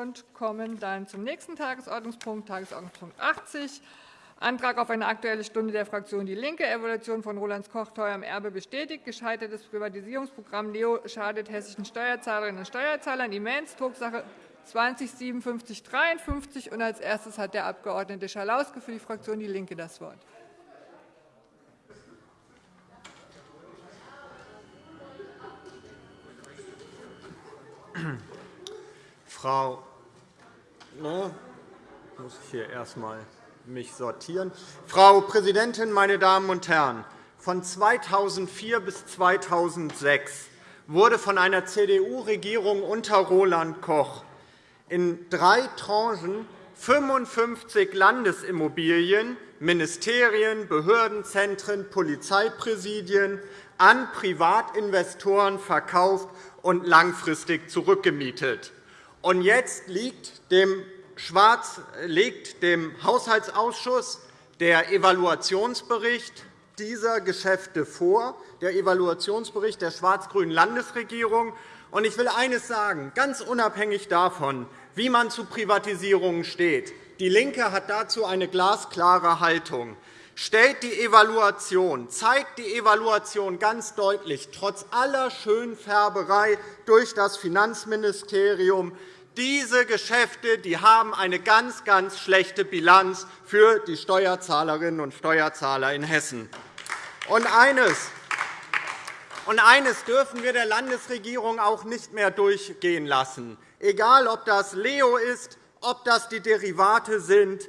und kommen dann zum nächsten Tagesordnungspunkt, Tagesordnungspunkt 80, Antrag auf eine Aktuelle Stunde der Fraktion DIE LINKE, Evaluation von Roland Koch teuerem Erbe bestätigt, gescheitertes Privatisierungsprogramm Leo schadet hessischen Steuerzahlerinnen und Steuerzahlern immens, Drucksache 20-5753. Als erstes hat der Abg. Schalauske für die Fraktion DIE LINKE das Wort. Frau ne, muss ich hier erst einmal mich sortieren. Frau Präsidentin, meine Damen und Herren! Von 2004 bis 2006 wurde von einer CDU-Regierung unter Roland Koch in drei Tranchen 55 Landesimmobilien, Ministerien, Behördenzentren, Polizeipräsidien an Privatinvestoren verkauft und langfristig zurückgemietet. Und jetzt liegt dem, Schwarz, liegt dem Haushaltsausschuss der Evaluationsbericht dieser Geschäfte vor, der Evaluationsbericht der schwarz-grünen Landesregierung. Und ich will eines sagen, ganz unabhängig davon, wie man zu Privatisierungen steht. DIE LINKE hat dazu eine glasklare Haltung stellt die Evaluation, zeigt die Evaluation ganz deutlich, trotz aller Schönfärberei durch das Finanzministerium, diese Geschäfte die haben eine ganz, ganz schlechte Bilanz für die Steuerzahlerinnen und Steuerzahler in Hessen. Und eines, und eines dürfen wir der Landesregierung auch nicht mehr durchgehen lassen. Egal, ob das Leo ist, ob das die Derivate sind,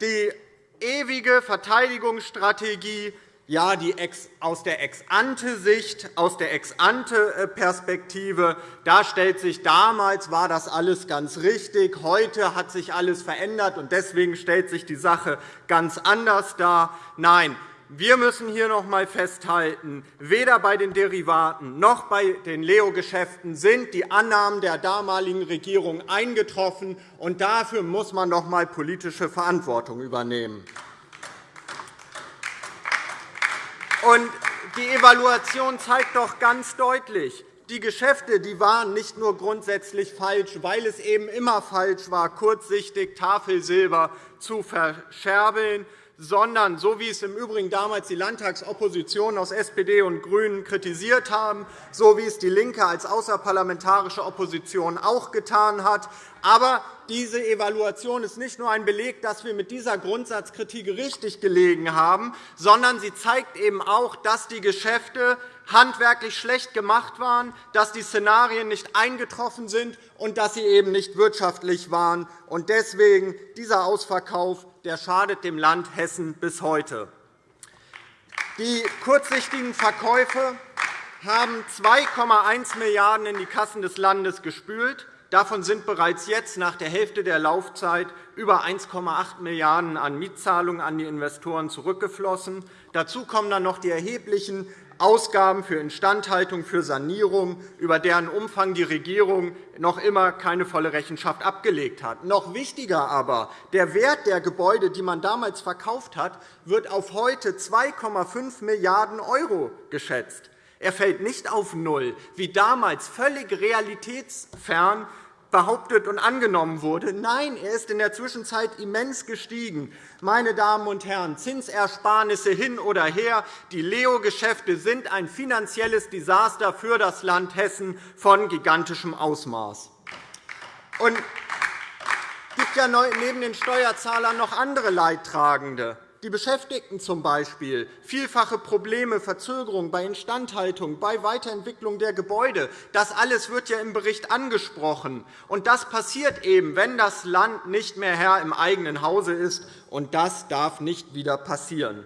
die ewige Verteidigungsstrategie, ja, die aus der Ex-ante-Sicht, aus der Ex-ante-Perspektive, da stellt sich damals war das alles ganz richtig, heute hat sich alles verändert und deswegen stellt sich die Sache ganz anders dar. Nein, wir müssen hier noch einmal festhalten, weder bei den Derivaten noch bei den Leo-Geschäften sind die Annahmen der damaligen Regierung eingetroffen. und Dafür muss man noch einmal politische Verantwortung übernehmen. Die Evaluation zeigt doch ganz deutlich, die Geschäfte die waren nicht nur grundsätzlich falsch, weil es eben immer falsch war, kurzsichtig Tafelsilber zu verscherbeln, sondern so wie es im Übrigen damals die Landtagsopposition aus SPD und GRÜNEN kritisiert haben, so wie es DIE LINKE als außerparlamentarische Opposition auch getan hat. Aber diese Evaluation ist nicht nur ein Beleg, dass wir mit dieser Grundsatzkritik richtig gelegen haben, sondern sie zeigt eben auch, dass die Geschäfte handwerklich schlecht gemacht waren, dass die Szenarien nicht eingetroffen sind und dass sie eben nicht wirtschaftlich waren. Deswegen dieser Ausverkauf der schadet dem Land Hessen bis heute. Die kurzsichtigen Verkäufe haben 2,1 Milliarden € in die Kassen des Landes gespült. Davon sind bereits jetzt nach der Hälfte der Laufzeit über 1,8 Milliarden € an Mietzahlungen an die Investoren zurückgeflossen. Dazu kommen dann noch die erheblichen Ausgaben für Instandhaltung, für Sanierung, über deren Umfang die Regierung noch immer keine volle Rechenschaft abgelegt hat. Noch wichtiger aber, der Wert der Gebäude, die man damals verkauft hat, wird auf heute 2,5 Milliarden € geschätzt. Er fällt nicht auf Null, wie damals völlig realitätsfern behauptet und angenommen wurde. Nein, er ist in der Zwischenzeit immens gestiegen. Meine Damen und Herren, Zinsersparnisse hin oder her, die Leo-Geschäfte sind ein finanzielles Desaster für das Land Hessen von gigantischem Ausmaß. Es gibt ja neben den Steuerzahlern noch andere Leidtragende die Beschäftigten zum Beispiel, vielfache Probleme, Verzögerungen bei Instandhaltung, bei Weiterentwicklung der Gebäude. Das alles wird ja im Bericht angesprochen. Und das passiert eben, wenn das Land nicht mehr Herr im eigenen Hause ist. Und das darf nicht wieder passieren.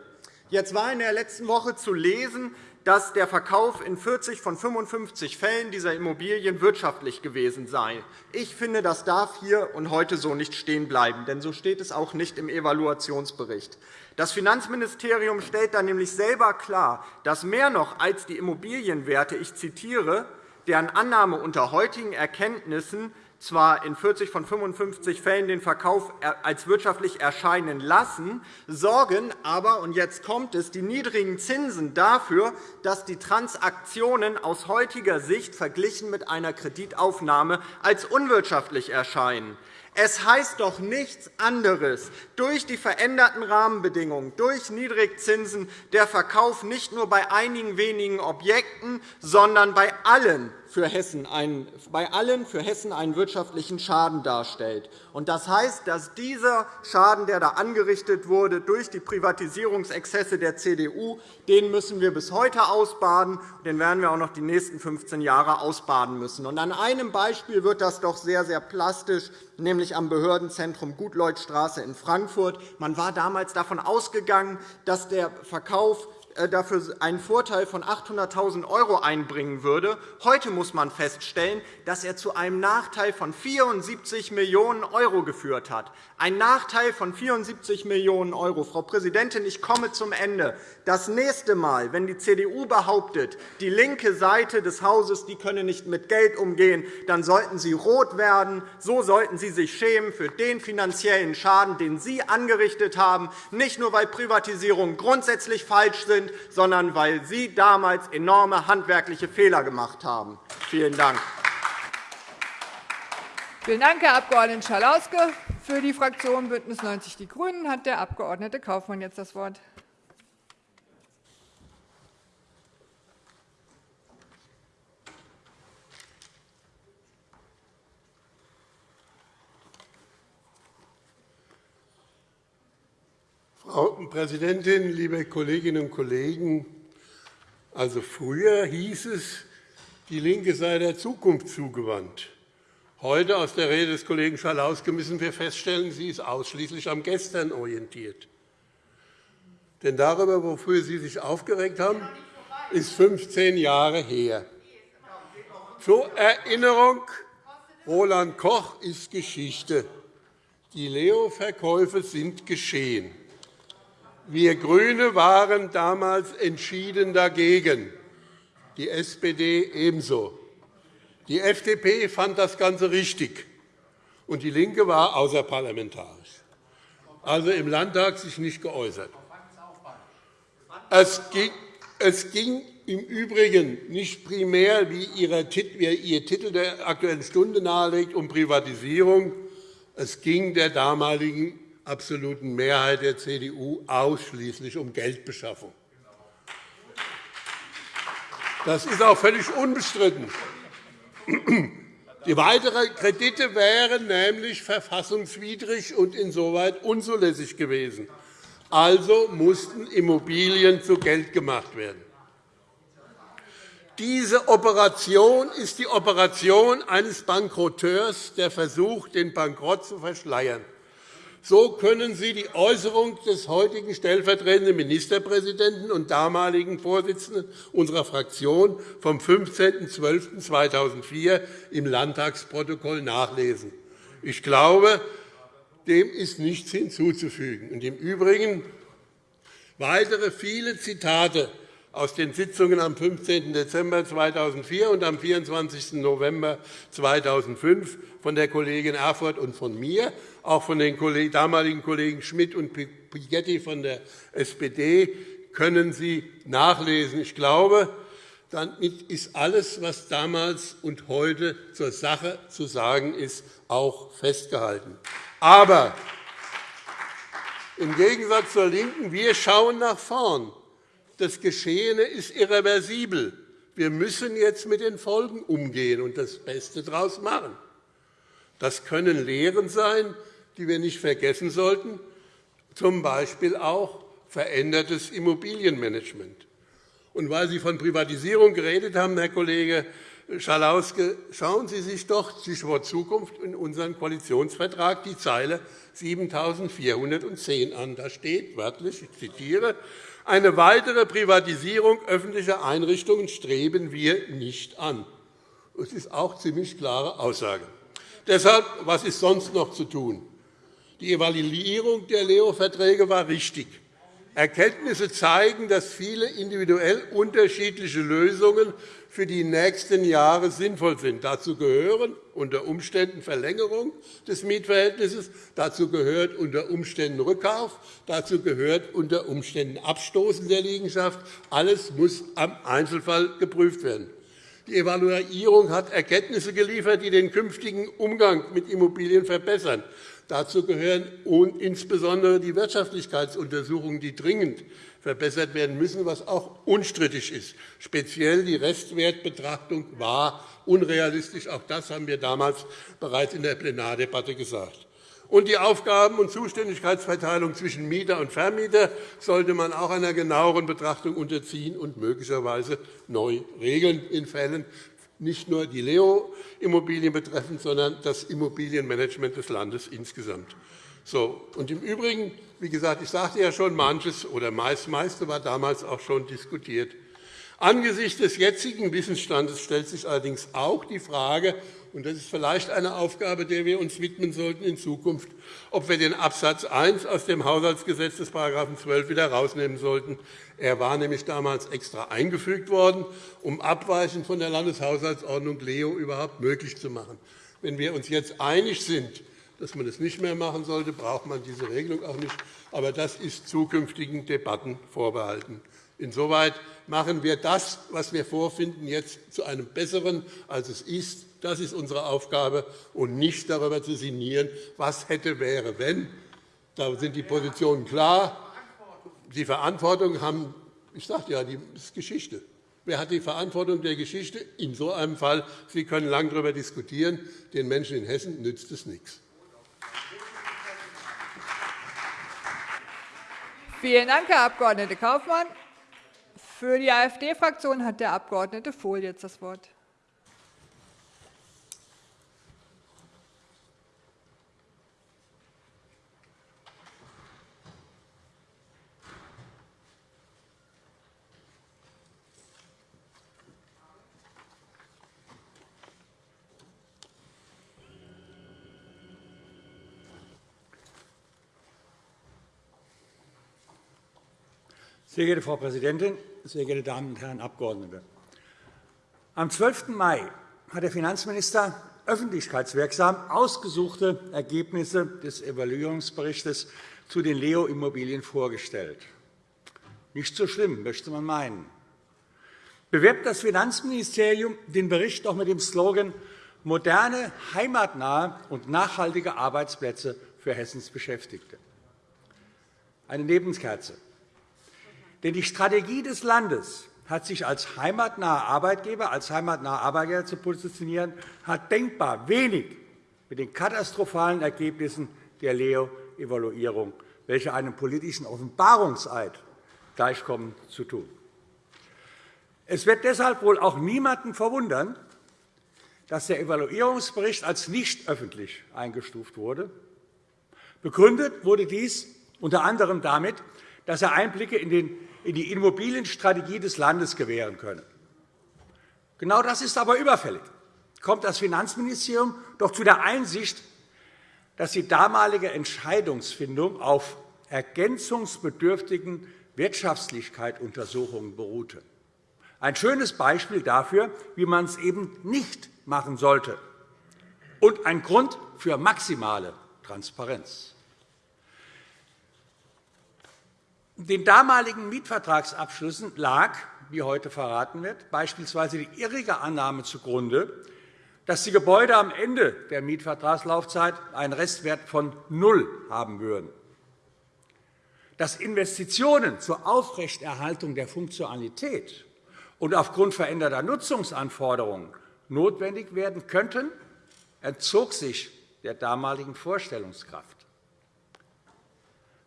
Jetzt war in der letzten Woche zu lesen, dass der Verkauf in 40 von 55 Fällen dieser Immobilien wirtschaftlich gewesen sei. Ich finde, das darf hier und heute so nicht stehen bleiben, denn so steht es auch nicht im Evaluationsbericht. Das Finanzministerium stellt dann nämlich selber klar, dass mehr noch als die Immobilienwerte, ich zitiere, deren Annahme unter heutigen Erkenntnissen zwar in 40 von 55 Fällen den Verkauf als wirtschaftlich erscheinen lassen, sorgen aber, und jetzt kommt es, die niedrigen Zinsen dafür, dass die Transaktionen aus heutiger Sicht verglichen mit einer Kreditaufnahme als unwirtschaftlich erscheinen. Es heißt doch nichts anderes, durch die veränderten Rahmenbedingungen, durch Niedrigzinsen der Verkauf nicht nur bei einigen wenigen Objekten, sondern bei allen für Hessen einen, bei allen für Hessen einen wirtschaftlichen Schaden darstellt. Das heißt, dass dieser Schaden, der da angerichtet wurde durch die Privatisierungsexzesse der CDU, den müssen wir bis heute ausbaden, den werden wir auch noch die nächsten 15 Jahre ausbaden müssen. An einem Beispiel wird das doch sehr, sehr plastisch, nämlich am Behördenzentrum Gutleutstraße in Frankfurt. Man war damals davon ausgegangen, dass der Verkauf dafür einen Vorteil von 800.000 € einbringen würde. Heute muss man feststellen, dass er zu einem Nachteil von 74 Millionen € geführt hat. Ein Nachteil von 74 Millionen €. Frau Präsidentin, ich komme zum Ende. Das nächste Mal, wenn die CDU behauptet, die linke Seite des Hauses die könne nicht mit Geld umgehen, dann sollten Sie rot werden. So sollten Sie sich schämen für den finanziellen Schaden, den Sie angerichtet haben, nicht nur, weil Privatisierungen grundsätzlich falsch sind, sind, sondern weil Sie damals enorme handwerkliche Fehler gemacht haben. Vielen Dank. Vielen Dank, Herr Abg. Schalauske. Für die Fraktion BÜNDNIS 90 die GRÜNEN hat der Abg. Kaufmann jetzt das Wort. Frau Präsidentin, liebe Kolleginnen und Kollegen! Also früher hieß es, die LINKE sei der Zukunft zugewandt. Heute aus der Rede des Kollegen Schalauske müssen wir feststellen, sie ist ausschließlich am Gestern orientiert. Denn darüber, wofür Sie sich aufgeregt haben, ist 15 Jahre her. Zur Erinnerung, Roland Koch ist Geschichte. Die Leo-Verkäufe sind geschehen. Wir GRÜNE waren damals entschieden dagegen, die SPD ebenso. Die FDP fand das Ganze richtig, und DIE LINKE war außerparlamentarisch, also im Landtag sich nicht geäußert. Es ging, im Übrigen nicht primär, wie Ihr Titel der Aktuellen Stunde nahelegt, um Privatisierung. Es ging der damaligen absoluten Mehrheit der CDU ausschließlich um Geldbeschaffung. Das ist auch völlig unbestritten. Die weiteren Kredite wären nämlich verfassungswidrig und insoweit unzulässig gewesen. Also mussten Immobilien zu Geld gemacht werden. Diese Operation ist die Operation eines Bankroteurs, der versucht, den Bankrott zu verschleiern. So können Sie die Äußerung des heutigen stellvertretenden Ministerpräsidenten und damaligen Vorsitzenden unserer Fraktion vom 15.12.2004 im Landtagsprotokoll nachlesen. Ich glaube, dem ist nichts hinzuzufügen. Im Übrigen weitere viele Zitate aus den Sitzungen am 15. Dezember 2004 und am 24. November 2005 von der Kollegin Erfurth und von mir, auch von den damaligen Kollegen Schmidt und Pigetti von der SPD, können Sie nachlesen. Ich glaube, damit ist alles, was damals und heute zur Sache zu sagen ist, auch festgehalten. Aber im Gegensatz zur LINKEN, wir schauen nach vorn. Das Geschehene ist irreversibel. Wir müssen jetzt mit den Folgen umgehen und das Beste daraus machen. Das können Lehren sein, die wir nicht vergessen sollten, z. B. auch verändertes Immobilienmanagement. Und weil Sie von Privatisierung geredet haben, Herr Kollege Schalauske, schauen Sie sich doch Stichwort Zukunft in unseren Koalitionsvertrag die Zeile 7410 an. Da steht wörtlich, ich zitiere, eine weitere Privatisierung öffentlicher Einrichtungen streben wir nicht an. Das ist auch eine ziemlich klare Aussage. Deshalb, was ist sonst noch zu tun? Die Evaluierung der Leo-Verträge war richtig. Erkenntnisse zeigen, dass viele individuell unterschiedliche Lösungen für die nächsten Jahre sinnvoll sind. Dazu gehören unter Umständen Verlängerung des Mietverhältnisses, dazu gehört unter Umständen Rückkauf, dazu gehört unter Umständen Abstoßen der Liegenschaft. Alles muss am Einzelfall geprüft werden. Die Evaluierung hat Erkenntnisse geliefert, die den künftigen Umgang mit Immobilien verbessern. Dazu gehören insbesondere die Wirtschaftlichkeitsuntersuchungen, die dringend verbessert werden müssen, was auch unstrittig ist. Speziell die Restwertbetrachtung war unrealistisch. Auch das haben wir damals bereits in der Plenardebatte gesagt. Und die Aufgaben- und Zuständigkeitsverteilung zwischen Mieter und Vermieter sollte man auch einer genaueren Betrachtung unterziehen und möglicherweise neu regeln in Fällen, nicht nur die Leo-Immobilien betreffend, sondern das Immobilienmanagement des Landes insgesamt. So, und Im Übrigen, wie gesagt, ich sagte ja schon, manches oder meist meiste war damals auch schon diskutiert. Angesichts des jetzigen Wissensstandes stellt sich allerdings auch die Frage, und das ist vielleicht eine Aufgabe, der wir uns widmen sollten in Zukunft, ob wir den Absatz 1 aus dem Haushaltsgesetz des § 12 wieder herausnehmen sollten. Er war nämlich damals extra eingefügt worden, um abweichend von der Landeshaushaltsordnung Leo überhaupt möglich zu machen. Wenn wir uns jetzt einig sind, dass man das nicht mehr machen sollte, braucht man diese Regelung auch nicht. Aber das ist zukünftigen Debatten vorbehalten. Insoweit machen wir das, was wir vorfinden, jetzt zu einem Besseren, als es ist. Das ist unsere Aufgabe, und nicht darüber zu sinnieren, was hätte, wäre, wenn. Da sind die Positionen klar. Die Verantwortung haben, ich sagte ja, die ist Geschichte. Wer hat die Verantwortung der Geschichte? In so einem Fall, Sie können lange darüber diskutieren, den Menschen in Hessen nützt es nichts. Vielen Dank, Herr Abg. Kaufmann. Für die AfD-Fraktion hat der Abg. Vohl jetzt das Wort. Sehr geehrte Frau Präsidentin, sehr geehrte Damen und Herren Abgeordnete! Am 12. Mai hat der Finanzminister öffentlichkeitswirksam ausgesuchte Ergebnisse des Evaluierungsberichts zu den Leo-Immobilien vorgestellt. Nicht so schlimm, möchte man meinen. Bewirbt das Finanzministerium den Bericht auch mit dem Slogan moderne, heimatnahe und nachhaltige Arbeitsplätze für Hessens Beschäftigte. Eine Nebenkerze. Denn die Strategie des Landes hat sich als heimatnaher Arbeitgeber, als heimatnaher Arbeitgeber zu positionieren, hat denkbar wenig mit den katastrophalen Ergebnissen der Leo-Evaluierung, welche einem politischen Offenbarungseid gleichkommen, zu tun. Es wird deshalb wohl auch niemanden verwundern, dass der Evaluierungsbericht als nicht öffentlich eingestuft wurde. Begründet wurde dies unter anderem damit, dass er Einblicke in den in die Immobilienstrategie des Landes gewähren könne. Genau das ist aber überfällig. Kommt das Finanzministerium doch zu der Einsicht, dass die damalige Entscheidungsfindung auf ergänzungsbedürftigen Wirtschaftlichkeitsuntersuchungen beruhte. Ein schönes Beispiel dafür, wie man es eben nicht machen sollte, und ein Grund für maximale Transparenz. Den damaligen Mietvertragsabschlüssen lag, wie heute verraten wird, beispielsweise die irrige Annahme zugrunde, dass die Gebäude am Ende der Mietvertragslaufzeit einen Restwert von null haben würden. Dass Investitionen zur Aufrechterhaltung der Funktionalität und aufgrund veränderter Nutzungsanforderungen notwendig werden könnten, entzog sich der damaligen Vorstellungskraft.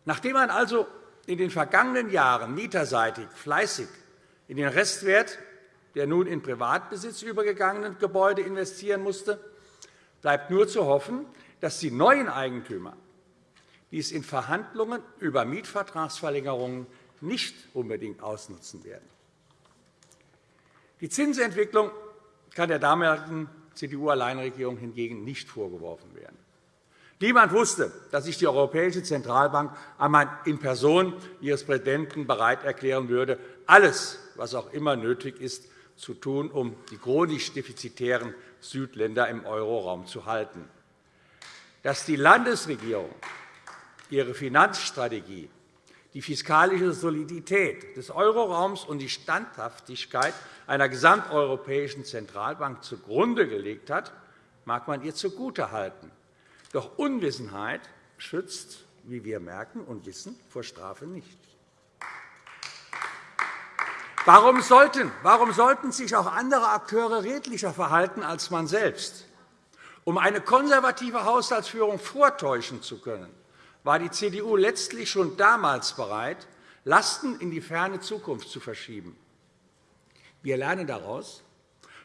Nachdem man also in den vergangenen Jahren mieterseitig fleißig in den Restwert der nun in Privatbesitz übergegangenen Gebäude investieren musste, bleibt nur zu hoffen, dass die neuen Eigentümer dies in Verhandlungen über Mietvertragsverlängerungen nicht unbedingt ausnutzen werden. Die Zinsentwicklung kann der damaligen CDU-Alleinregierung hingegen nicht vorgeworfen werden. Niemand wusste, dass sich die Europäische Zentralbank einmal in Person ihres Präsidenten bereit erklären würde, alles, was auch immer nötig ist, zu tun, um die chronisch defizitären Südländer im Euroraum zu halten. Dass die Landesregierung ihre Finanzstrategie, die fiskalische Solidität des Euroraums und die Standhaftigkeit einer gesamteuropäischen Zentralbank zugrunde gelegt hat, mag man ihr zugutehalten. Doch Unwissenheit schützt, wie wir merken und wissen, vor Strafe nicht. Warum sollten, warum sollten sich auch andere Akteure redlicher verhalten als man selbst? Um eine konservative Haushaltsführung vortäuschen zu können, war die CDU letztlich schon damals bereit, Lasten in die ferne Zukunft zu verschieben. Wir lernen daraus,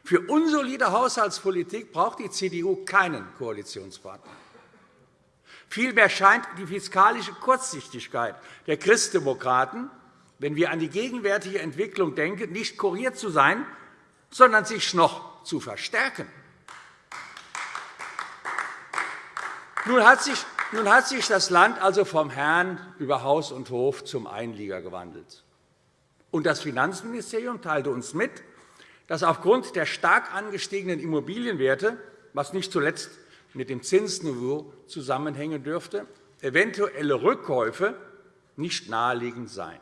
für unsolide Haushaltspolitik braucht die CDU keinen Koalitionspartner. Vielmehr scheint die fiskalische Kurzsichtigkeit der Christdemokraten, wenn wir an die gegenwärtige Entwicklung denken, nicht kuriert zu sein, sondern sich noch zu verstärken. Nun hat sich das Land also vom Herrn über Haus und Hof zum Einlieger gewandelt. Und das Finanzministerium teilte uns mit, dass aufgrund der stark angestiegenen Immobilienwerte, was nicht zuletzt mit dem Zinsniveau zusammenhängen dürfte, eventuelle Rückkäufe nicht naheliegend seien.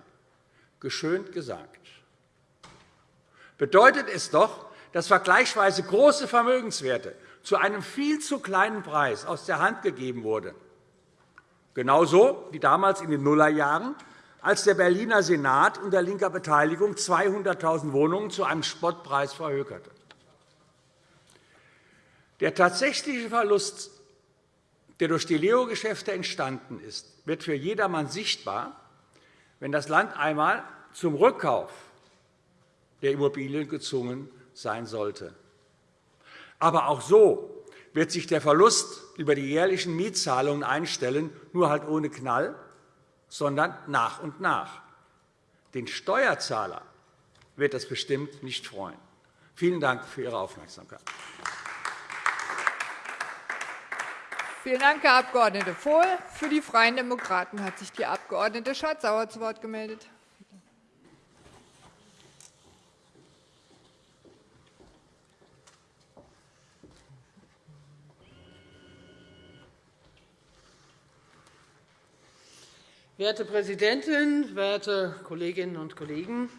Geschönt gesagt. Bedeutet es doch, dass vergleichsweise große Vermögenswerte zu einem viel zu kleinen Preis aus der Hand gegeben wurden. Genauso wie damals in den Nullerjahren, als der Berliner Senat unter linker Beteiligung 200.000 Wohnungen zu einem Spottpreis verhökerte. Der tatsächliche Verlust, der durch die Leo-Geschäfte entstanden ist, wird für jedermann sichtbar, wenn das Land einmal zum Rückkauf der Immobilien gezwungen sein sollte. Aber auch so wird sich der Verlust über die jährlichen Mietzahlungen einstellen, nur halt ohne Knall, sondern nach und nach. Den Steuerzahler wird das bestimmt nicht freuen. Vielen Dank für Ihre Aufmerksamkeit. Vielen Dank, Herr Abg. Vohl. Für die Freien Demokraten hat sich die Abg. Schardt-Sauer zu Wort gemeldet. Werte Präsidentin, werte Kolleginnen und Kollegen!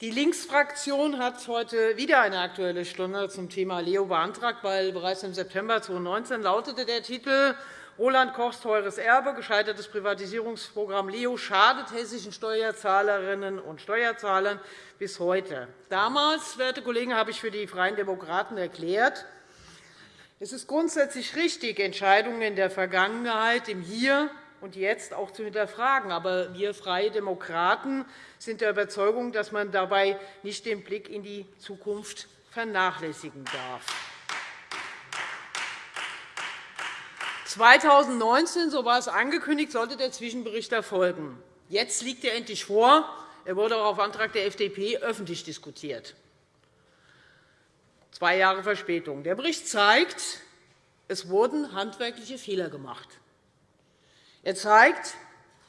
Die Linksfraktion hat heute wieder eine Aktuelle Stunde zum Thema Leo beantragt, weil bereits im September 2019 lautete der Titel Roland Kochs teures Erbe, gescheitertes Privatisierungsprogramm Leo schadet hessischen Steuerzahlerinnen und Steuerzahlern bis heute. Damals, werte Kollegen, habe ich für die Freien Demokraten erklärt, es ist grundsätzlich richtig, Entscheidungen in der Vergangenheit im Hier und jetzt auch zu hinterfragen. Aber wir Freie Demokraten sind der Überzeugung, dass man dabei nicht den Blick in die Zukunft vernachlässigen darf. 2019, so war es angekündigt, sollte der Zwischenbericht erfolgen. Jetzt liegt er endlich vor. Er wurde auch auf Antrag der FDP öffentlich diskutiert. Zwei Jahre Verspätung. Der Bericht zeigt, es wurden handwerkliche Fehler gemacht. Er zeigt,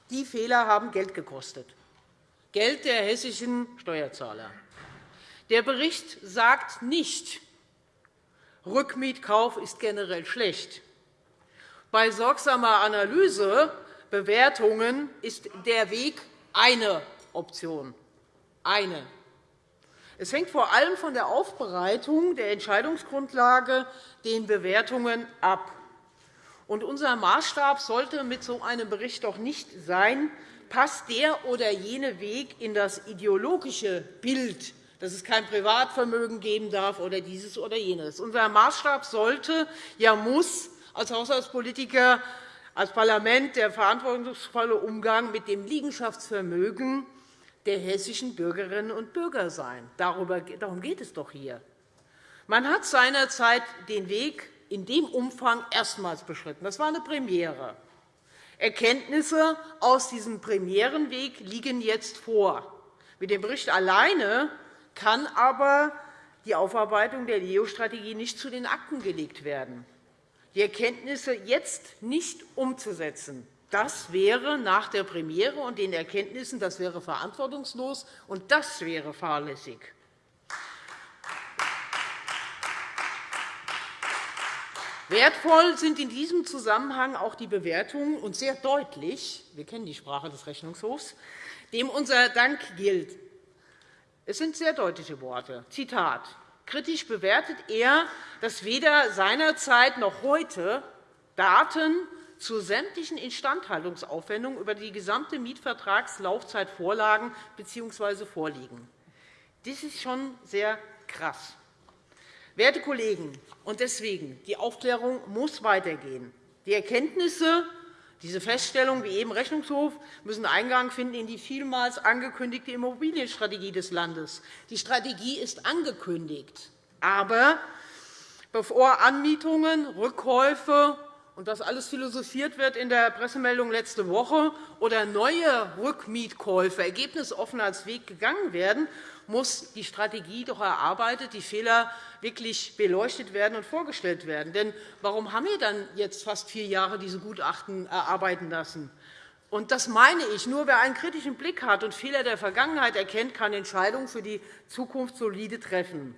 die Fehler haben Geld gekostet, Geld der hessischen Steuerzahler. Der Bericht sagt nicht, Rückmietkauf ist generell schlecht. Bei sorgsamer Analyse, Bewertungen ist der Weg eine Option. Eine. Es hängt vor allem von der Aufbereitung der Entscheidungsgrundlage, den Bewertungen ab. Und unser Maßstab sollte mit so einem Bericht doch nicht sein, passt der oder jene Weg in das ideologische Bild, dass es kein Privatvermögen geben darf oder dieses oder jenes. Unser Maßstab sollte, ja muss als Haushaltspolitiker, als Parlament der verantwortungsvolle Umgang mit dem Liegenschaftsvermögen der hessischen Bürgerinnen und Bürger sein. Darum geht es doch hier. Man hat seinerzeit den Weg in dem Umfang erstmals beschritten. Das war eine Premiere. Erkenntnisse aus diesem Premierenweg liegen jetzt vor. Mit dem Bericht alleine kann aber die Aufarbeitung der LEO-Strategie nicht zu den Akten gelegt werden. die Erkenntnisse jetzt nicht umzusetzen, das wäre nach der Premiere und den Erkenntnissen das wäre verantwortungslos, und das wäre fahrlässig. Wertvoll sind in diesem Zusammenhang auch die Bewertungen und sehr deutlich, wir kennen die Sprache des Rechnungshofs, dem unser Dank gilt. Es sind sehr deutliche Worte. Zitat. Kritisch bewertet er, dass weder seinerzeit noch heute Daten zu sämtlichen Instandhaltungsaufwendungen über die gesamte Mietvertragslaufzeit vorlagen bzw. vorliegen. Das ist schon sehr krass. Werte Kollegen, und deswegen, die Aufklärung muss weitergehen. Die Erkenntnisse, diese Feststellungen wie eben Rechnungshof müssen Eingang finden in die vielmals angekündigte Immobilienstrategie des Landes. Die Strategie ist angekündigt. Aber bevor Anmietungen, Rückkäufe und das alles philosophiert wird in der Pressemeldung letzte Woche oder neue Rückmietkäufe ergebnisoffen als Weg gegangen werden, muss die Strategie doch erarbeitet, die Fehler wirklich beleuchtet werden und vorgestellt werden. Denn warum haben wir dann jetzt fast vier Jahre diese Gutachten erarbeiten lassen? Und das meine ich. Nur wer einen kritischen Blick hat und Fehler der Vergangenheit erkennt, kann Entscheidungen für die Zukunft solide treffen.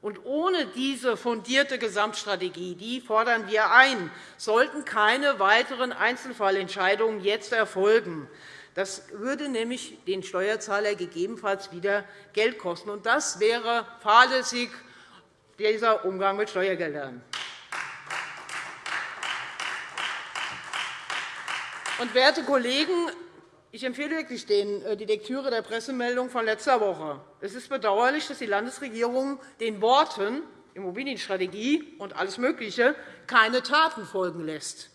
Und ohne diese fundierte Gesamtstrategie, die fordern wir ein, sollten keine weiteren Einzelfallentscheidungen jetzt erfolgen. Das würde nämlich den Steuerzahler gegebenenfalls wieder Geld kosten. Und das wäre fahrlässig, dieser Umgang mit Steuergeldern. Und, werte Kollegen, ich empfehle wirklich äh, die Lektüre der Pressemeldung von letzter Woche. Es ist bedauerlich, dass die Landesregierung den Worten Immobilienstrategie und alles Mögliche keine Taten folgen lässt.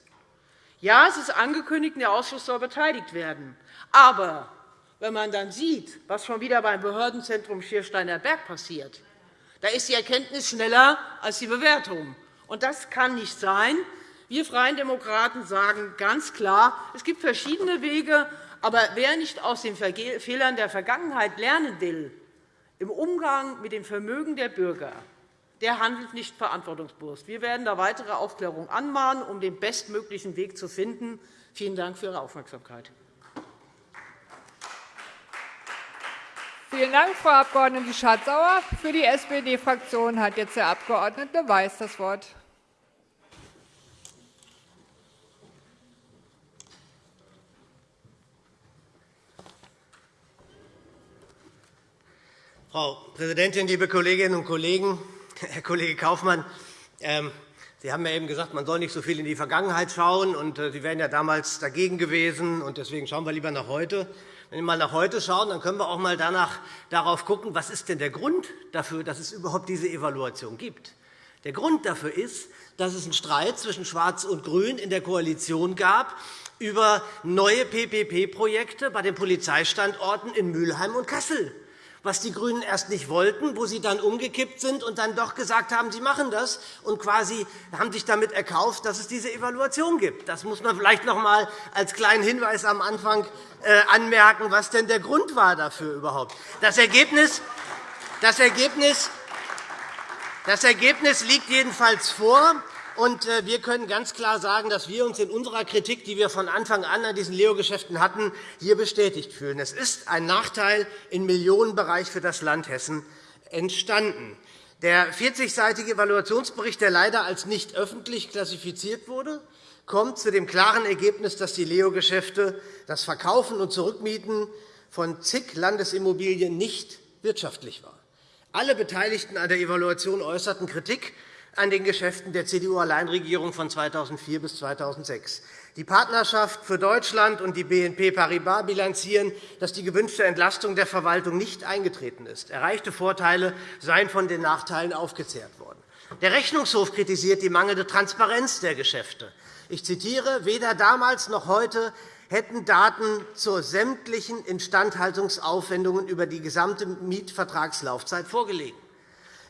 Ja, es ist angekündigt, der Ausschuss soll beteiligt werden. Aber wenn man dann sieht, was schon wieder beim Behördenzentrum Schiersteiner Berg passiert, da ist die Erkenntnis schneller als die Bewertung. Und das kann nicht sein. Wir Freien Demokraten sagen ganz klar, es gibt verschiedene Wege, aber wer nicht aus den Fehlern der Vergangenheit lernen will, im Umgang mit dem Vermögen der Bürger, der handelt nicht verantwortungsbewusst. Wir werden da weitere Aufklärung anmahnen, um den bestmöglichen Weg zu finden. Vielen Dank für Ihre Aufmerksamkeit. Vielen Dank, Frau Abg. Schardt-Sauer. Für die SPD-Fraktion hat jetzt der Abg. Weiß das Wort. Frau Präsidentin, liebe Kolleginnen und Kollegen! Herr Kollege Kaufmann, ähm, Sie haben ja eben gesagt, man soll nicht so viel in die Vergangenheit schauen. und äh, Sie wären ja damals dagegen gewesen. und Deswegen schauen wir lieber nach heute. Wenn wir mal nach heute schauen, dann können wir auch mal danach, darauf schauen, was ist denn der Grund dafür, dass es überhaupt diese Evaluation gibt. Der Grund dafür ist, dass es einen Streit zwischen Schwarz und Grün in der Koalition gab über neue PPP-Projekte bei den Polizeistandorten in Mülheim und Kassel was die GRÜNEN erst nicht wollten, wo sie dann umgekippt sind und dann doch gesagt haben, sie machen das und quasi haben sich damit erkauft, dass es diese Evaluation gibt. Das muss man vielleicht noch einmal als kleinen Hinweis am Anfang äh, anmerken, was denn der Grund war dafür überhaupt. Das Ergebnis, das Ergebnis, das Ergebnis liegt jedenfalls vor. Und äh, wir können ganz klar sagen, dass wir uns in unserer Kritik, die wir von Anfang an an diesen Leo-Geschäften hatten, hier bestätigt fühlen. Es ist ein Nachteil im Millionenbereich für das Land Hessen entstanden. Der 40-seitige Evaluationsbericht, der leider als nicht öffentlich klassifiziert wurde, kommt zu dem klaren Ergebnis, dass die Leo-Geschäfte, das Verkaufen und Zurückmieten von zig Landesimmobilien nicht wirtschaftlich war. Alle Beteiligten an der Evaluation äußerten Kritik an den Geschäften der CDU-Alleinregierung von 2004 bis 2006. Die Partnerschaft für Deutschland und die BNP Paribas bilanzieren, dass die gewünschte Entlastung der Verwaltung nicht eingetreten ist. Erreichte Vorteile seien von den Nachteilen aufgezehrt worden. Der Rechnungshof kritisiert die mangelnde Transparenz der Geschäfte. Ich zitiere, weder damals noch heute hätten Daten zu sämtlichen Instandhaltungsaufwendungen über die gesamte Mietvertragslaufzeit vorgelegen.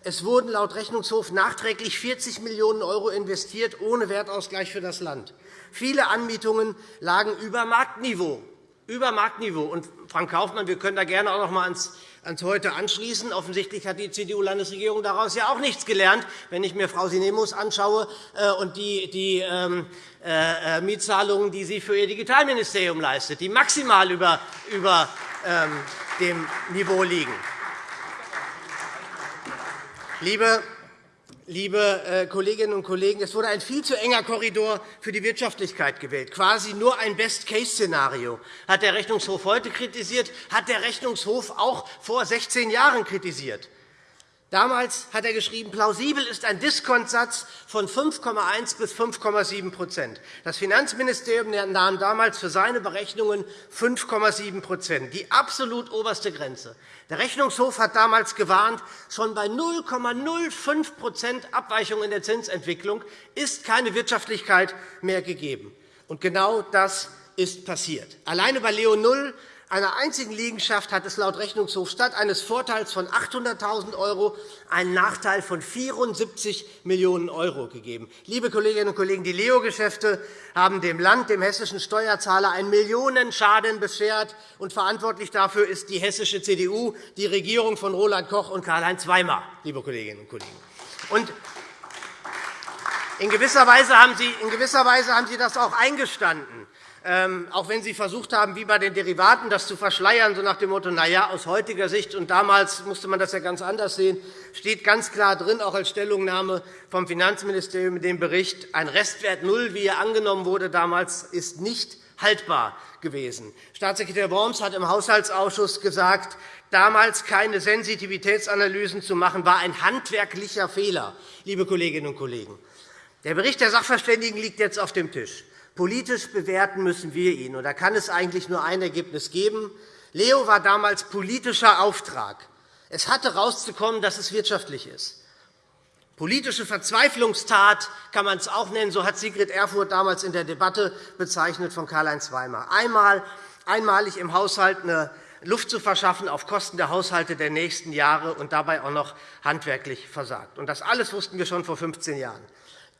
Es wurden laut Rechnungshof nachträglich 40 Millionen € investiert, ohne Wertausgleich für das Land. Viele Anmietungen lagen über Marktniveau. über Marktniveau. Und, Frank Kaufmann, wir können da gerne auch noch einmal ans, ans Heute anschließen. Offensichtlich hat die CDU-Landesregierung daraus ja auch nichts gelernt, wenn ich mir Frau Sinemus anschaue äh, und die, die ähm, äh, Mietzahlungen, die sie für ihr Digitalministerium leistet, die maximal über, über ähm, dem Niveau liegen. Liebe Liebe äh, Kolleginnen und Kollegen, es wurde ein viel zu enger Korridor für die Wirtschaftlichkeit gewählt, quasi nur ein Best-Case-Szenario. Hat der Rechnungshof heute kritisiert, hat der Rechnungshof auch vor 16 Jahren kritisiert. Damals hat er geschrieben, plausibel ist ein Diskontsatz von 5,1 bis 5,7% Das Finanzministerium nahm damals für seine Berechnungen 5,7% die absolut oberste Grenze. Der Rechnungshof hat damals gewarnt, schon bei 0,05% Abweichung in der Zinsentwicklung ist keine Wirtschaftlichkeit mehr gegeben. Und genau das ist passiert. Alleine bei Leo 0 einer einzigen Liegenschaft hat es laut Rechnungshof statt eines Vorteils von 800.000 € einen Nachteil von 74 Millionen € gegeben. Liebe Kolleginnen und Kollegen, die Leo-Geschäfte haben dem Land, dem hessischen Steuerzahler, einen Millionenschaden beschert. Und verantwortlich dafür ist die hessische CDU, die Regierung von Roland Koch und Karl-Heinz Weimar. Liebe Kolleginnen und Kollegen. Und in gewisser Weise haben Sie, in gewisser Weise haben Sie das auch eingestanden. Ähm, auch wenn Sie versucht haben, wie bei den Derivaten, das zu verschleiern, so nach dem Motto, na ja, aus heutiger Sicht, und damals musste man das ja ganz anders sehen, steht ganz klar drin, auch als Stellungnahme vom Finanzministerium in dem Bericht, ein Restwert Null, wie er angenommen wurde damals, ist nicht haltbar gewesen. Staatssekretär Worms hat im Haushaltsausschuss gesagt, damals keine Sensitivitätsanalysen zu machen, war ein handwerklicher Fehler. Liebe Kolleginnen und Kollegen, der Bericht der Sachverständigen liegt jetzt auf dem Tisch. Politisch bewerten müssen wir ihn. Und da kann es eigentlich nur ein Ergebnis geben. Leo war damals politischer Auftrag. Es hatte herauszukommen, dass es wirtschaftlich ist. Politische Verzweiflungstat kann man es auch nennen. So hat Sigrid Erfurth damals in der Debatte bezeichnet von Karl-Heinz Weimar. Einmal, einmalig im Haushalt eine Luft zu verschaffen auf Kosten der Haushalte der nächsten Jahre und dabei auch noch handwerklich versagt. Und das alles wussten wir schon vor 15 Jahren.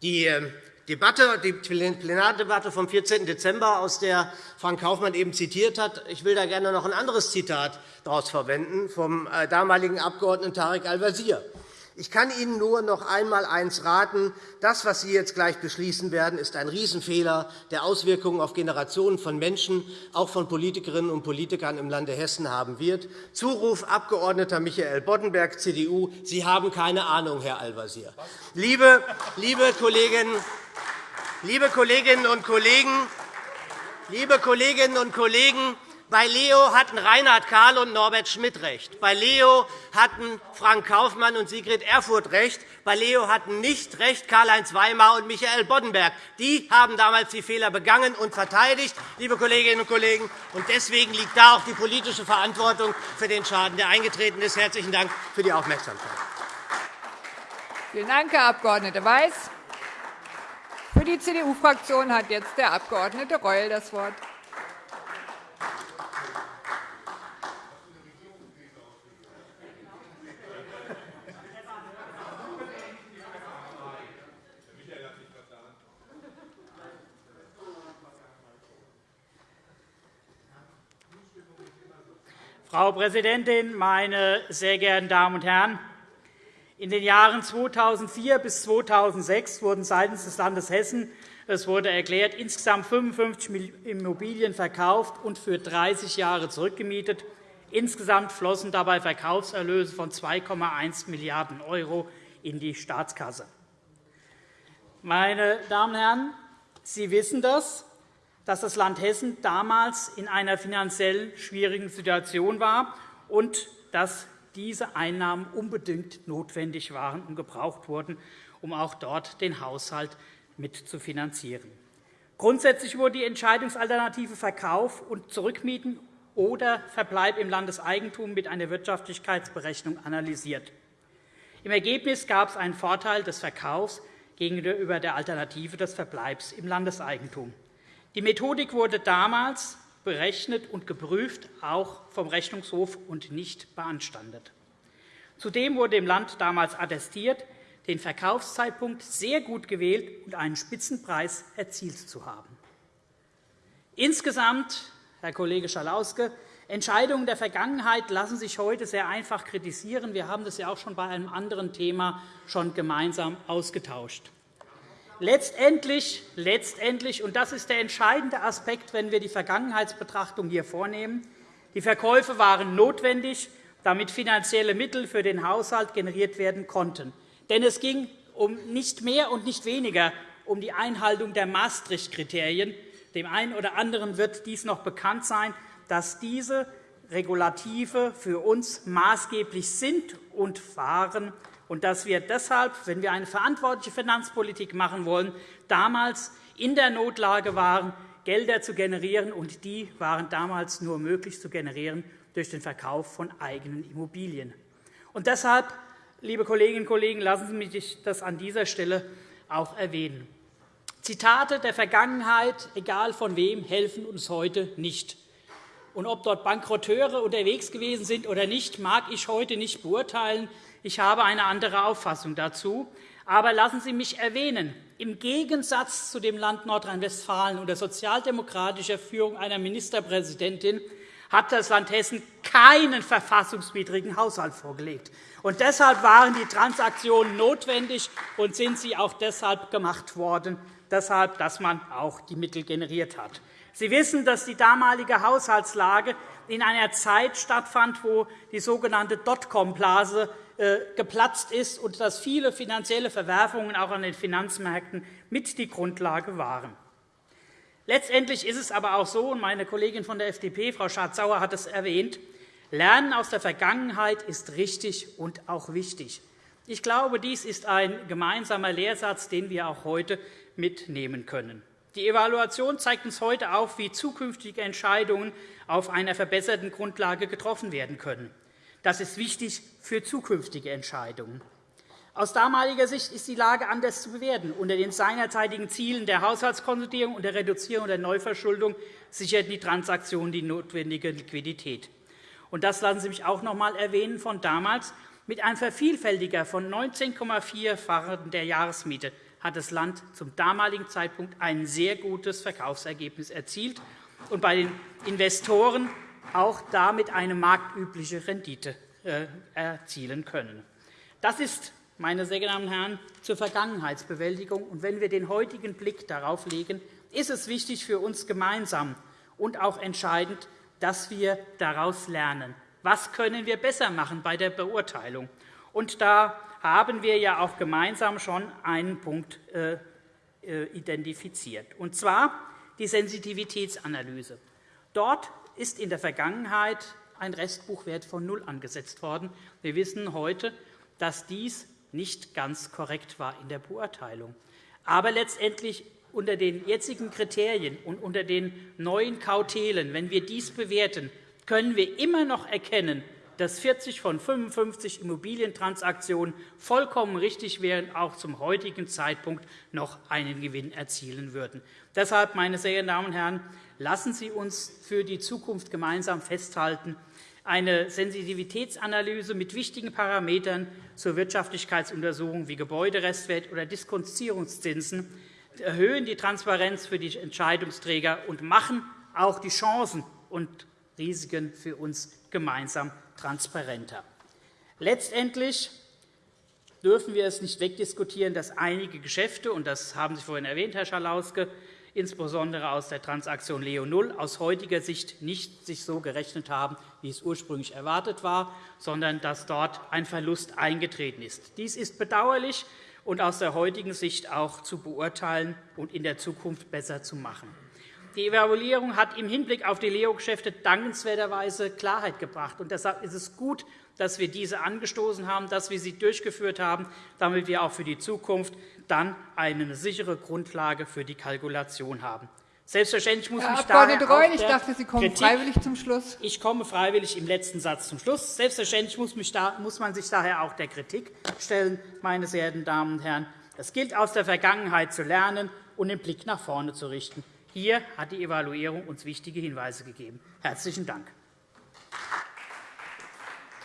Die ähm, Debatte, die Plenardebatte vom 14. Dezember, aus der Frank Kaufmann eben zitiert hat. Ich will da gerne noch ein anderes Zitat daraus verwenden vom äh, damaligen Abgeordneten Tarek Al-Wazir. Ich kann Ihnen nur noch einmal eines raten. Das, was Sie jetzt gleich beschließen werden, ist ein Riesenfehler, der Auswirkungen auf Generationen von Menschen, auch von Politikerinnen und Politikern im Lande Hessen haben wird. Zuruf Abg. Michael Boddenberg, CDU. Sie haben keine Ahnung, Herr Al-Wazir. Liebe, liebe Liebe Kolleginnen und Kollegen, liebe Kolleginnen und Kollegen, bei Leo hatten Reinhard Kahl und Norbert Schmidt recht. Bei Leo hatten Frank Kaufmann und Sigrid Erfurth recht. Bei Leo hatten nicht recht Karl-Heinz Weimar und Michael Boddenberg. Die haben damals die Fehler begangen und verteidigt, liebe Kolleginnen und Kollegen. Und deswegen liegt da auch die politische Verantwortung für den Schaden, der eingetreten ist. Herzlichen Dank für die Aufmerksamkeit. Vielen Dank, Herr Abg. Weiß. Für die CDU-Fraktion hat jetzt der Abg. Reul das Wort. Frau Präsidentin, meine sehr geehrten Damen und Herren! In den Jahren 2004 bis 2006 wurden seitens des Landes Hessen es wurde erklärt, insgesamt 55 Immobilien verkauft und für 30 Jahre zurückgemietet. Insgesamt flossen dabei Verkaufserlöse von 2,1 Milliarden € in die Staatskasse. Meine Damen und Herren, Sie wissen das, dass das Land Hessen damals in einer finanziell schwierigen Situation war und dass diese Einnahmen unbedingt notwendig waren und gebraucht wurden, um auch dort den Haushalt mitzufinanzieren. Grundsätzlich wurde die Entscheidungsalternative Verkauf und Zurückmieten oder Verbleib im Landeseigentum mit einer Wirtschaftlichkeitsberechnung analysiert. Im Ergebnis gab es einen Vorteil des Verkaufs gegenüber der Alternative des Verbleibs im Landeseigentum. Die Methodik wurde damals berechnet und geprüft, auch vom Rechnungshof, und nicht beanstandet. Zudem wurde dem Land damals attestiert, den Verkaufszeitpunkt sehr gut gewählt und einen Spitzenpreis erzielt zu haben. Insgesamt Herr Kollege Schalauske. Entscheidungen der Vergangenheit lassen sich heute sehr einfach kritisieren. Wir haben das ja auch schon bei einem anderen Thema schon gemeinsam ausgetauscht. Letztendlich, letztendlich, und das ist der entscheidende Aspekt, wenn wir die Vergangenheitsbetrachtung hier vornehmen, die Verkäufe waren notwendig, damit finanzielle Mittel für den Haushalt generiert werden konnten. Denn es ging um nicht mehr und nicht weniger um die Einhaltung der Maastricht-Kriterien. Dem einen oder anderen wird dies noch bekannt sein, dass diese Regulative für uns maßgeblich sind und waren und dass wir deshalb, wenn wir eine verantwortliche Finanzpolitik machen wollen, damals in der Notlage waren, Gelder zu generieren, und die waren damals nur möglich zu generieren durch den Verkauf von eigenen Immobilien. Und deshalb, liebe Kolleginnen und Kollegen, lassen Sie mich das an dieser Stelle auch erwähnen. Zitate der Vergangenheit, egal von wem, helfen uns heute nicht. Und ob dort Bankrotteure unterwegs gewesen sind oder nicht, mag ich heute nicht beurteilen. Ich habe eine andere Auffassung dazu. Aber lassen Sie mich erwähnen, im Gegensatz zu dem Land Nordrhein-Westfalen unter sozialdemokratischer Führung einer Ministerpräsidentin hat das Land Hessen keinen verfassungswidrigen Haushalt vorgelegt. Und deshalb waren die Transaktionen notwendig und sind sie auch deshalb gemacht worden, deshalb, dass man auch die Mittel generiert hat. Sie wissen, dass die damalige Haushaltslage in einer Zeit stattfand, wo die sogenannte Dotcom-Blase geplatzt ist und dass viele finanzielle Verwerfungen auch an den Finanzmärkten mit die Grundlage waren. Letztendlich ist es aber auch so, und meine Kollegin von der FDP, Frau Schardt-Sauer, hat es erwähnt, Lernen aus der Vergangenheit ist richtig und auch wichtig. Ich glaube, dies ist ein gemeinsamer Lehrsatz, den wir auch heute mitnehmen können. Die Evaluation zeigt uns heute auf, wie zukünftige Entscheidungen auf einer verbesserten Grundlage getroffen werden können. Das ist wichtig für zukünftige Entscheidungen. Aus damaliger Sicht ist die Lage anders zu bewerten. Unter den seinerzeitigen Zielen der Haushaltskonsolidierung und der Reduzierung der Neuverschuldung sicherten die Transaktionen die notwendige Liquidität. Und das lassen Sie mich auch noch einmal erwähnen von damals. Mit einem Vervielfältiger von 19,4-fachen der Jahresmiete hat das Land zum damaligen Zeitpunkt ein sehr gutes Verkaufsergebnis erzielt und bei den Investoren auch damit eine marktübliche Rendite erzielen können. Das ist, meine sehr geehrten Herren, zur Vergangenheitsbewältigung. Und wenn wir den heutigen Blick darauf legen, ist es wichtig für uns gemeinsam und auch entscheidend, dass wir daraus lernen. Was können wir besser machen bei der Beurteilung? Und da haben wir ja auch gemeinsam schon einen Punkt äh, äh, identifiziert, und zwar die Sensitivitätsanalyse. Dort ist in der Vergangenheit ein Restbuchwert von null angesetzt worden. Wir wissen heute, dass dies nicht ganz korrekt war in der Beurteilung. Aber letztendlich unter den jetzigen Kriterien und unter den neuen Kautelen, wenn wir dies bewerten, können wir immer noch erkennen, dass 40 von 55 Immobilientransaktionen vollkommen richtig wären, auch zum heutigen Zeitpunkt noch einen Gewinn erzielen würden. Deshalb, meine sehr geehrten Damen und Herren, lassen Sie uns für die Zukunft gemeinsam festhalten, eine Sensitivitätsanalyse mit wichtigen Parametern zur Wirtschaftlichkeitsuntersuchung wie Gebäuderestwert oder Diskontierungszinsen erhöhen die Transparenz für die Entscheidungsträger und machen auch die Chancen und Risiken für uns gemeinsam transparenter. Letztendlich dürfen wir es nicht wegdiskutieren, dass einige Geschäfte, und das haben Sie vorhin erwähnt, Herr Schalauske, insbesondere aus der Transaktion Leo Null, aus heutiger Sicht nicht sich so gerechnet haben, wie es ursprünglich erwartet war, sondern dass dort ein Verlust eingetreten ist. Dies ist bedauerlich und aus der heutigen Sicht auch zu beurteilen und in der Zukunft besser zu machen. Die Evaluierung hat im Hinblick auf die Leo-Geschäfte dankenswerterweise Klarheit gebracht. Und deshalb ist es gut, dass wir diese angestoßen haben, dass wir sie durchgeführt haben, damit wir auch für die Zukunft dann eine sichere Grundlage für die Kalkulation haben. Selbstverständlich muss Herr mich Abg. Reul, ich dachte, Sie kommen Kritik, freiwillig zum Schluss. Ich komme freiwillig im letzten Satz zum Schluss. Selbstverständlich muss, man sich daher auch der Kritik stellen, meine sehr geehrten Damen und Herren. Es gilt, aus der Vergangenheit zu lernen und den Blick nach vorne zu richten. Hier hat die Evaluierung uns wichtige Hinweise gegeben. – Herzlichen Dank.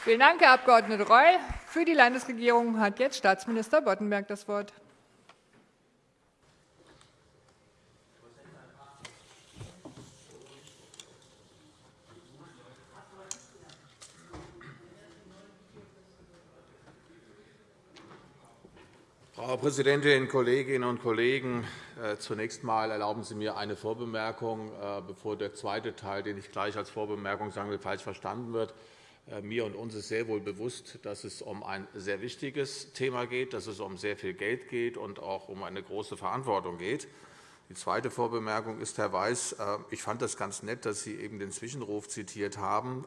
Vielen Dank, Herr Abg. Reul. Für die Landesregierung hat jetzt Staatsminister Boddenberg das Wort. Frau Präsidentin, Kolleginnen und Kollegen! Äh, zunächst einmal erlauben Sie mir eine Vorbemerkung, äh, bevor der zweite Teil, den ich gleich als Vorbemerkung sagen will, falsch verstanden wird. Äh, mir und uns ist sehr wohl bewusst, dass es um ein sehr wichtiges Thema geht, dass es um sehr viel Geld geht und auch um eine große Verantwortung geht. Die zweite Vorbemerkung ist, Herr Weiß, ich fand das ganz nett, dass Sie eben den Zwischenruf zitiert haben.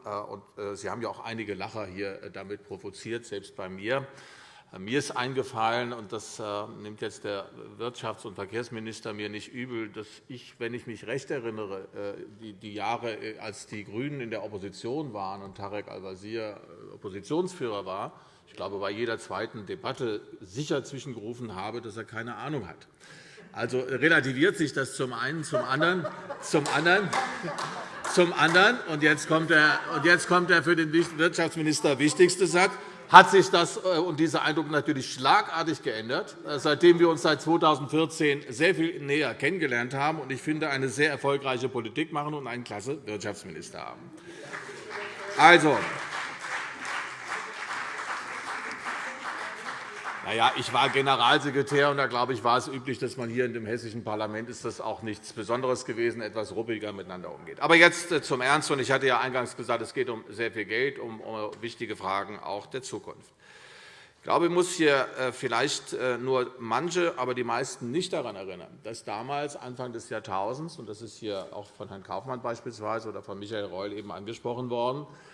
Sie haben ja auch einige Lacher hier damit provoziert, selbst bei mir. Mir ist eingefallen, und das nimmt jetzt der Wirtschafts- und Verkehrsminister mir nicht übel, dass ich, wenn ich mich recht erinnere, die Jahre, als die GRÜNEN in der Opposition waren und Tarek Al-Wazir Oppositionsführer war, ich glaube, bei jeder zweiten Debatte sicher zwischengerufen habe, dass er keine Ahnung hat. Also relativiert sich das zum einen, zum anderen, zum anderen, zum anderen. Und jetzt kommt der, und jetzt kommt der für den Wirtschaftsminister wichtigste Satz hat sich das äh, und dieser Eindruck natürlich schlagartig geändert, äh, seitdem wir uns seit 2014 sehr viel näher kennengelernt haben und ich finde, eine sehr erfolgreiche Politik machen und einen klasse Wirtschaftsminister haben. Also, Na ja, ich war Generalsekretär, und da glaube ich, war es üblich, dass man hier in dem hessischen Parlament ist das auch nichts Besonderes gewesen, etwas ruppiger miteinander umgeht. Aber jetzt äh, zum Ernst. Und ich hatte ja eingangs gesagt, es geht um sehr viel Geld, um wichtige Fragen auch der Zukunft. Ich glaube, ich muss hier äh, vielleicht äh, nur manche, aber die meisten nicht daran erinnern, dass damals, Anfang des Jahrtausends, und das ist hier auch von Herrn Kaufmann beispielsweise oder von Michael Reul eben angesprochen worden, äh,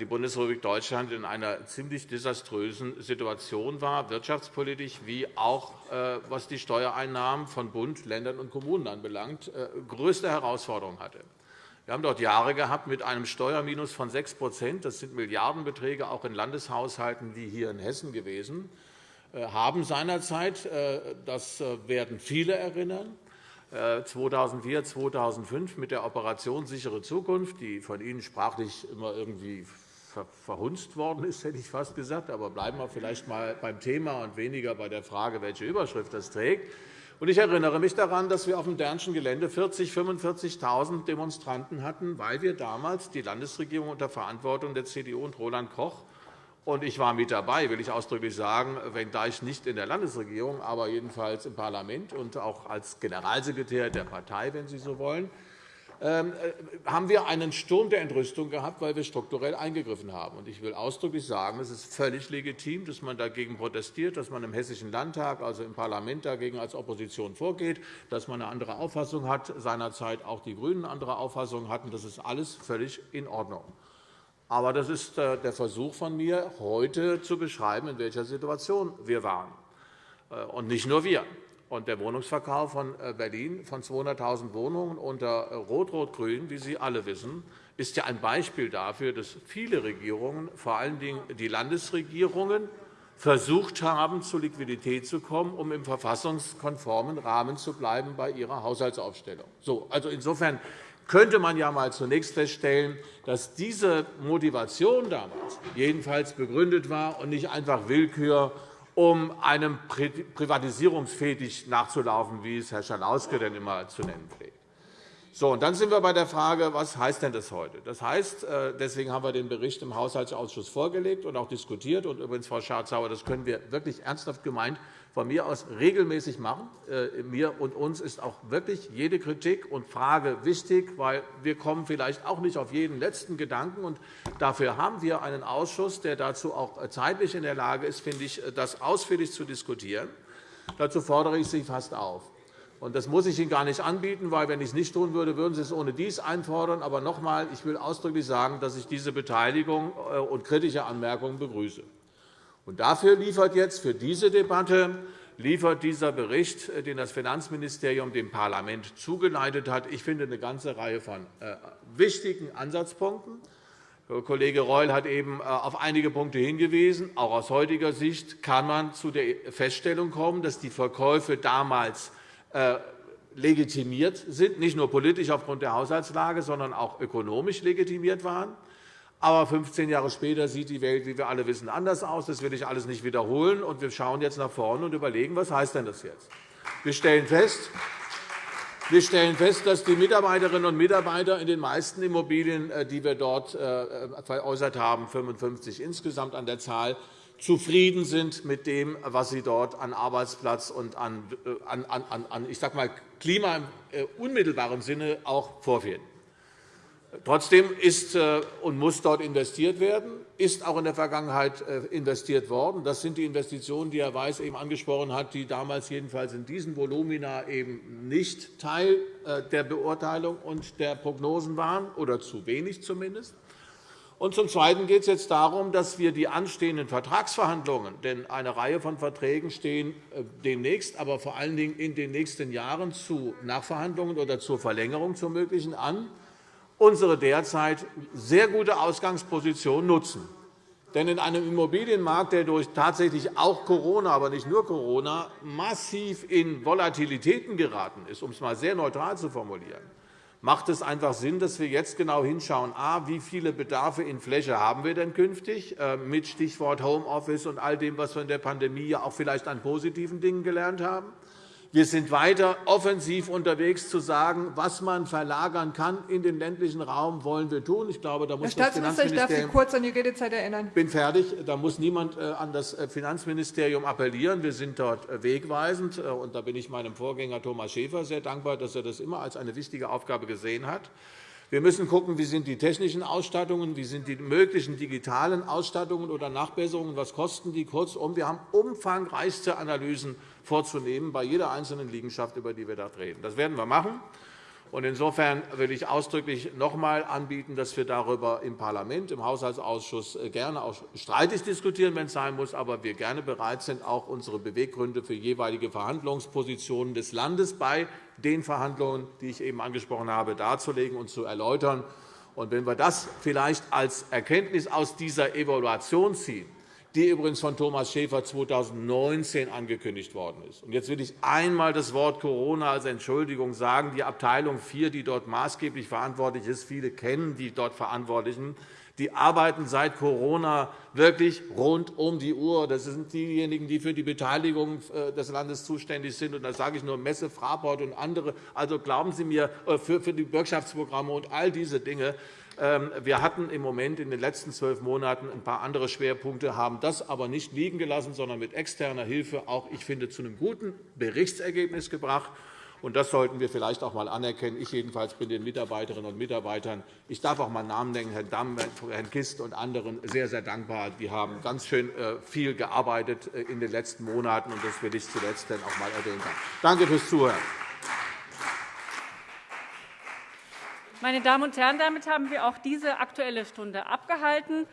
die Bundesrepublik Deutschland in einer ziemlich desaströsen Situation war, wirtschaftspolitisch wie auch äh, was die Steuereinnahmen von Bund, Ländern und Kommunen anbelangt, äh, größte Herausforderungen hatte. Wir haben dort Jahre gehabt mit einem Steuerminus von 6% Das sind Milliardenbeträge auch in Landeshaushalten wie hier in Hessen gewesen, haben seinerzeit, das werden viele erinnern, 2004, 2005 mit der Operation Sichere Zukunft, die von Ihnen sprachlich immer irgendwie verhunzt worden ist, hätte ich fast gesagt. Aber bleiben wir vielleicht einmal beim Thema und weniger bei der Frage, welche Überschrift das trägt. Ich erinnere mich daran, dass wir auf dem Dernschen Gelände 40.000, 45.000 Demonstranten hatten, weil wir damals die Landesregierung unter Verantwortung der CDU und Roland Koch und ich war mit dabei, will ich ausdrücklich sagen, wenngleich nicht in der Landesregierung, aber jedenfalls im Parlament und auch als Generalsekretär der Partei, wenn Sie so wollen, ähm, äh, haben wir einen Sturm der Entrüstung gehabt, weil wir strukturell eingegriffen haben. Ich will ausdrücklich sagen, es ist völlig legitim, dass man dagegen protestiert, dass man im Hessischen Landtag, also im Parlament, dagegen als Opposition vorgeht, dass man eine andere Auffassung hat, seinerzeit auch die GRÜNEN andere Auffassung hatten. Das ist alles völlig in Ordnung. Aber das ist äh, der Versuch von mir, heute zu beschreiben, in welcher Situation wir waren. Äh, und nicht nur wir. Und der Wohnungsverkauf von äh, Berlin von 200.000 Wohnungen unter Rot-Rot-Grün, wie Sie alle wissen, ist ja ein Beispiel dafür, dass viele Regierungen, vor allen Dingen die Landesregierungen, versucht haben, zu Liquidität zu kommen, um im verfassungskonformen Rahmen zu bleiben bei ihrer Haushaltsaufstellung. So, also insofern könnte man ja mal zunächst feststellen, dass diese Motivation damals jedenfalls begründet war und nicht einfach Willkür, um einem Privatisierungsfetisch nachzulaufen, wie es Herr Schalauske denn immer zu nennen pflegt. So, und dann sind wir bei der Frage, was heißt denn das heute? Das heißt, äh, deswegen haben wir den Bericht im Haushaltsausschuss vorgelegt und auch diskutiert. Und übrigens, Frau Schardt-Sauer, das können wir wirklich ernsthaft gemeint von mir aus regelmäßig machen. Äh, mir und uns ist auch wirklich jede Kritik und Frage wichtig, weil wir kommen vielleicht auch nicht auf jeden letzten Gedanken. Und dafür haben wir einen Ausschuss, der dazu auch zeitlich in der Lage ist, finde ich, das ausführlich zu diskutieren. Dazu fordere ich Sie fast auf. Und das muss ich Ihnen gar nicht anbieten, weil, wenn ich es nicht tun würde, würden Sie es ohne dies einfordern. Aber noch einmal, ich will ausdrücklich sagen, dass ich diese Beteiligung äh, und kritische Anmerkungen begrüße. Und dafür liefert jetzt für diese Debatte liefert dieser Bericht, äh, den das Finanzministerium dem Parlament zugeleitet hat, ich finde, eine ganze Reihe von äh, wichtigen Ansatzpunkten. Kollege Reul hat eben äh, auf einige Punkte hingewiesen. Auch aus heutiger Sicht kann man zu der Feststellung kommen, dass die Verkäufe damals legitimiert sind, nicht nur politisch aufgrund der Haushaltslage, sondern auch ökonomisch legitimiert waren. Aber 15 Jahre später sieht die Welt, wie wir alle wissen, anders aus. Das will ich alles nicht wiederholen. Und wir schauen jetzt nach vorne und überlegen, was heißt denn das jetzt? Wir stellen fest, wir stellen fest, dass die Mitarbeiterinnen und Mitarbeiter in den meisten Immobilien, äh, die wir dort äh, veräußert haben, 55 insgesamt an der Zahl, zufrieden sind mit dem, was sie dort an Arbeitsplatz und an, an, an ich sag mal, Klima im unmittelbaren Sinne auch vorfinden. Trotzdem ist äh, und muss dort investiert werden, ist auch in der Vergangenheit äh, investiert worden. Das sind die Investitionen, die Herr Weiß eben angesprochen hat, die damals jedenfalls in diesen Volumina eben nicht Teil äh, der Beurteilung und der Prognosen waren, oder zu wenig zumindest. Und zum Zweiten geht es jetzt darum, dass wir die anstehenden Vertragsverhandlungen, denn eine Reihe von Verträgen stehen demnächst, aber vor allen Dingen in den nächsten Jahren zu Nachverhandlungen oder zur Verlängerung zu möglichen an, unsere derzeit sehr gute Ausgangsposition nutzen. Denn in einem Immobilienmarkt, der durch tatsächlich auch Corona, aber nicht nur Corona, massiv in Volatilitäten geraten ist, um es einmal sehr neutral zu formulieren, macht es einfach Sinn, dass wir jetzt genau hinschauen, a, wie viele Bedarfe in Fläche haben wir denn künftig, äh, mit Stichwort Homeoffice und all dem, was wir in der Pandemie ja auch vielleicht an positiven Dingen gelernt haben, wir sind weiter offensiv unterwegs, zu sagen, was man verlagern kann in den ländlichen Raum, wollen wir tun. Ich glaube, da muss Herr Staatsminister, ich darf Sie kurz an die Redezeit erinnern. Ich bin fertig. Da muss niemand äh, an das äh, Finanzministerium appellieren. Wir sind dort äh, wegweisend. Und da bin ich meinem Vorgänger Thomas Schäfer sehr dankbar, dass er das immer als eine wichtige Aufgabe gesehen hat. Wir müssen schauen, wie sind die technischen Ausstattungen, wie sind die möglichen digitalen Ausstattungen oder Nachbesserungen, was kosten die. Kurzum, wir haben umfangreichste Analysen vorzunehmen bei jeder einzelnen Liegenschaft, über die wir dort reden. Das werden wir machen. Insofern will ich ausdrücklich noch einmal anbieten, dass wir darüber im Parlament, im Haushaltsausschuss äh, gerne auch streitig diskutieren, wenn es sein muss, aber wir gerne bereit sind, auch unsere Beweggründe für jeweilige Verhandlungspositionen des Landes bei den Verhandlungen, die ich eben angesprochen habe, darzulegen und zu erläutern. wenn wir das vielleicht als Erkenntnis aus dieser Evaluation ziehen, die übrigens von Thomas Schäfer 2019 angekündigt worden ist. Jetzt will ich einmal das Wort Corona als Entschuldigung sagen. Die Abteilung 4, die dort maßgeblich verantwortlich ist, viele kennen die dort Verantwortlichen, die arbeiten seit Corona wirklich rund um die Uhr. Das sind diejenigen, die für die Beteiligung äh, des Landes zuständig sind. Und da sage ich nur Messe, Fraport und andere. Also glauben Sie mir, äh, für die Bürgschaftsprogramme und all diese Dinge wir hatten im Moment in den letzten zwölf Monaten ein paar andere Schwerpunkte, haben das aber nicht liegen gelassen, sondern mit externer Hilfe auch, ich finde, zu einem guten Berichtsergebnis gebracht. Und das sollten wir vielleicht auch einmal anerkennen. Ich jedenfalls bin den Mitarbeiterinnen und Mitarbeitern, ich darf auch einmal Namen nennen, Herrn Damm, Herrn Kist und anderen, sehr, sehr dankbar. Die haben ganz schön äh, viel gearbeitet äh, in den letzten Monaten, und das will ich zuletzt auch einmal erwähnt haben. Danke fürs Zuhören. Meine Damen und Herren, damit haben wir auch diese Aktuelle Stunde abgehalten.